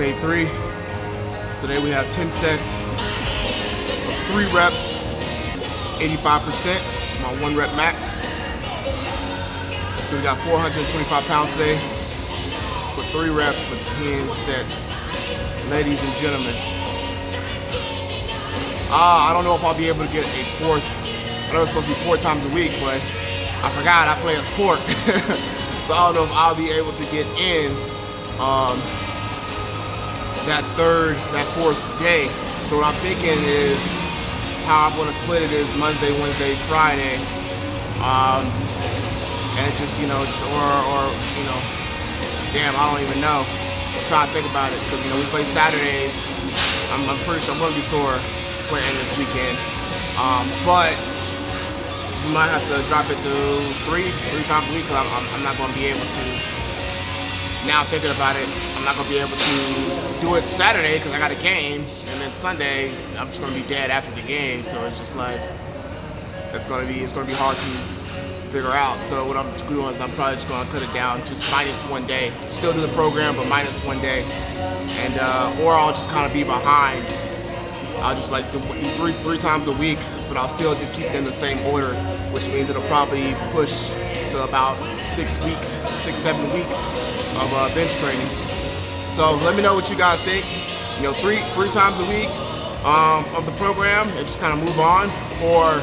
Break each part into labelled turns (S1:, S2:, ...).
S1: day three. Today we have 10 sets of three reps, 85%, my one rep max. So we got 425 pounds today for three reps for 10 sets. Ladies and gentlemen, uh, I don't know if I'll be able to get a fourth. I know it's supposed to be four times a week, but I forgot I play a sport. so I don't know if I'll be able to get in um, that third, that fourth day. So what I'm thinking is how I'm gonna split it is Monday, Wednesday, Friday. Um, and just, you know, just, or, or, you know, damn, I don't even know. I'm trying to think about it, because, you know, we play Saturdays. I'm, I'm pretty sure I'm gonna be sore playing this weekend. Um, but we might have to drop it to three, three times a week, because I'm, I'm, not gonna be able to now thinking about it, I'm not gonna be able to do it Saturday because I got a game, and then Sunday I'm just gonna be dead after the game. So it's just like it's gonna be it's gonna be hard to figure out. So what I'm doing is I'm probably just gonna cut it down, just minus one day. Still do the program, but minus one day, and uh, or I'll just kind of be behind. I'll just like do three three times a week, but I'll still keep it in the same order, which means it'll probably push to about six weeks, six seven weeks of uh, bench training. So let me know what you guys think. You know, three three times a week um, of the program and just kind of move on, or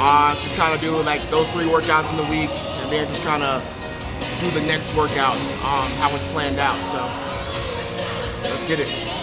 S1: uh, just kind of do like those three workouts in the week and then just kind of do the next workout um, how it's planned out. So let's get it.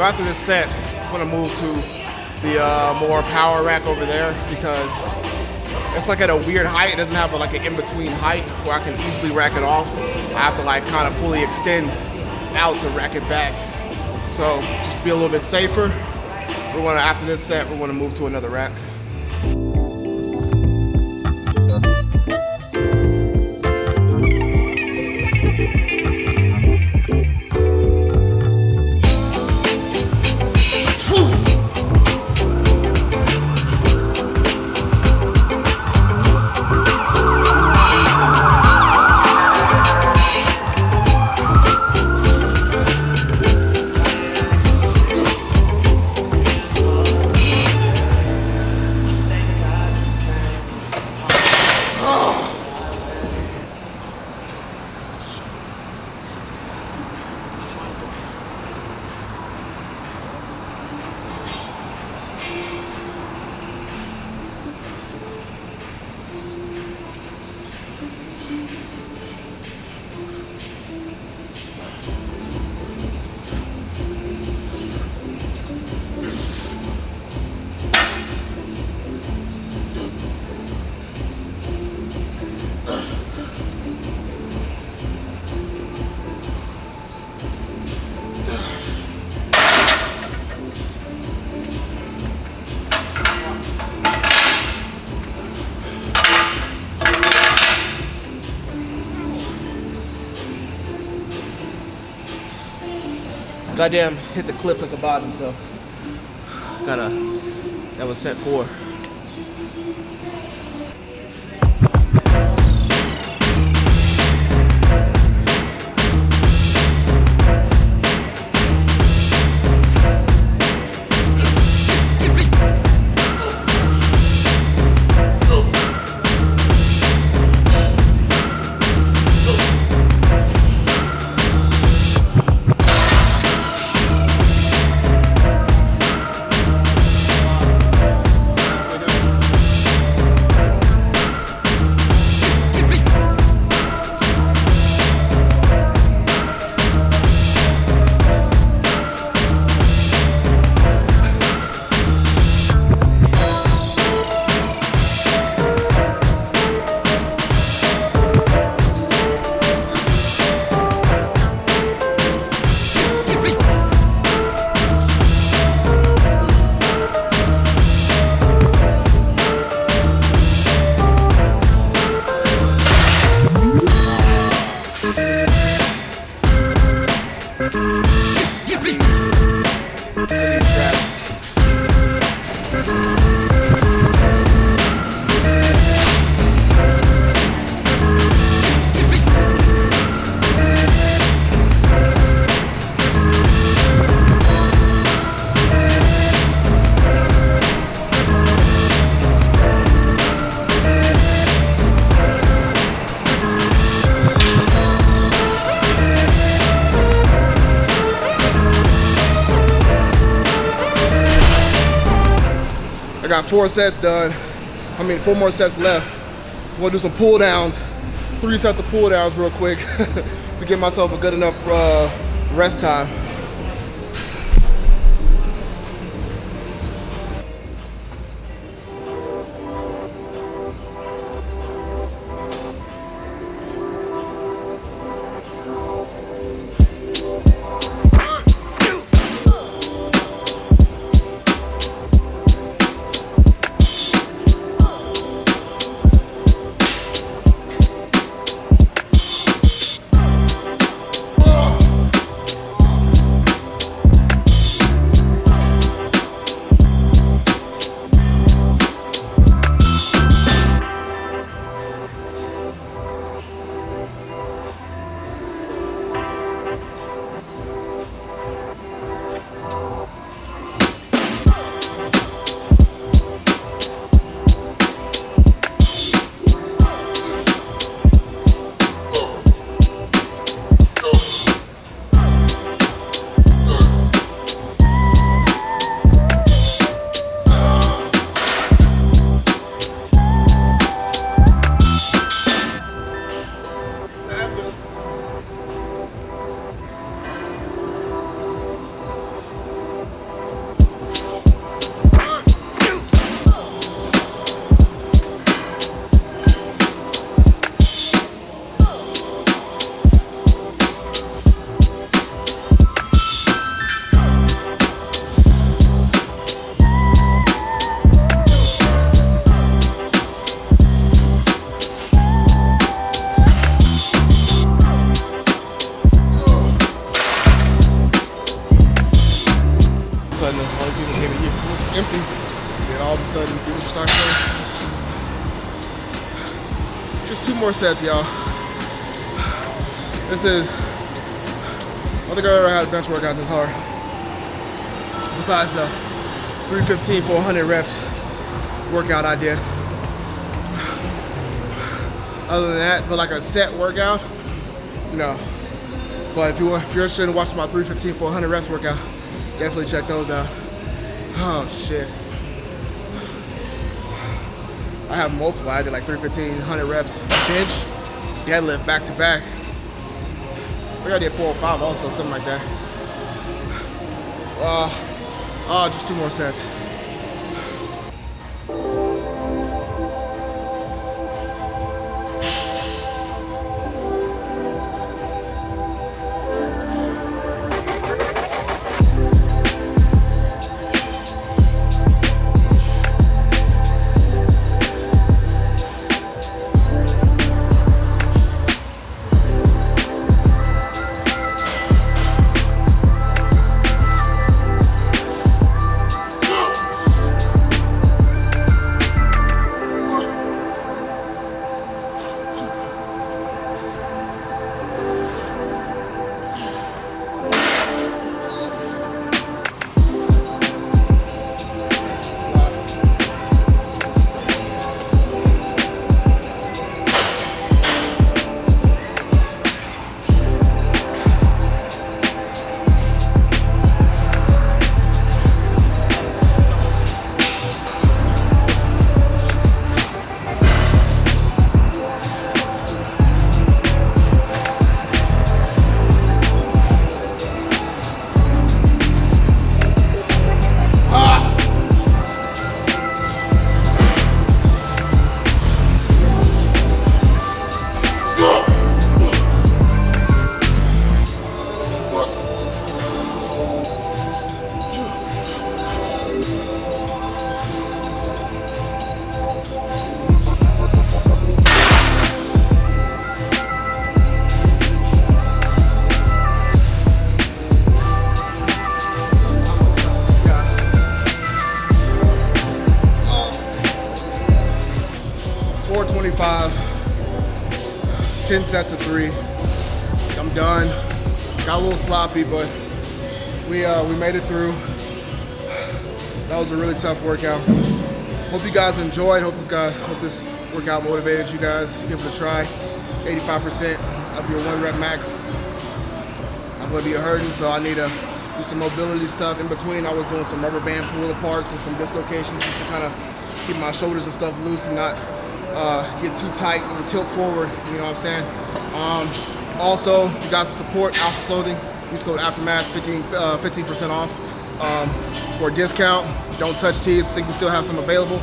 S1: So after this set, I'm gonna move to the uh, more power rack over there because it's like at a weird height. It doesn't have a, like an in-between height where I can easily rack it off. I have to like kind of fully extend out to rack it back. So just to be a little bit safer, we're gonna, after this set, we're gonna move to another rack. Goddamn hit the clip at the bottom, so gotta, that was set four. Four sets done. I mean, four more sets left. Gonna do some pull downs, three sets of pull downs real quick to give myself a good enough uh, rest time. Here. It was empty. Then all of a sudden, people start coming. Just two more sets, y'all. This is, I don't think I've ever had a bench workout this hard. Besides the 315, 400 reps workout I did. Other than that, but like a set workout, no. But if you want, if you're interested in watching my 315, 400 reps workout, definitely check those out. Oh shit. I have multiple. I did like 315, 100 reps bench, deadlift back to back. I think I did 405 also, something like that. Uh, oh, just two more sets. I'm done. Got a little sloppy, but we uh, we made it through. That was a really tough workout. Hope you guys enjoyed. Hope this guy, hope this workout motivated you guys. Give it a try. 85% of your one rep max. I'm gonna be hurting, so I need to do some mobility stuff. In between, I was doing some rubber band pull aparts and some dislocations just to kind of keep my shoulders and stuff loose and not uh, get too tight and tilt forward, you know what I'm saying? Um, also, if you guys support Alpha Clothing, use code Aftermath, 15, uh, 15% off um, for a discount. Don't touch tees, I think we still have some available.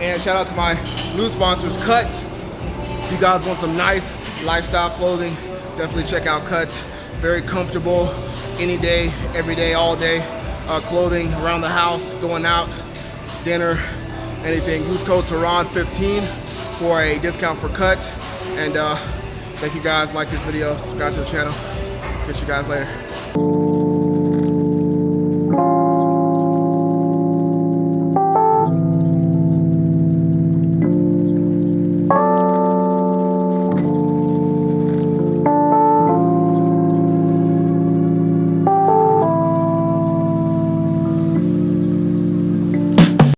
S1: And shout out to my new sponsors, Cuts. If you guys want some nice lifestyle clothing, definitely check out Cuts. Very comfortable, any day, every day, all day. Uh, clothing around the house, going out, dinner, anything. Use code Tehran15 for a discount for Cuts. And uh, thank you guys, like this video, subscribe to the channel. Catch you guys later.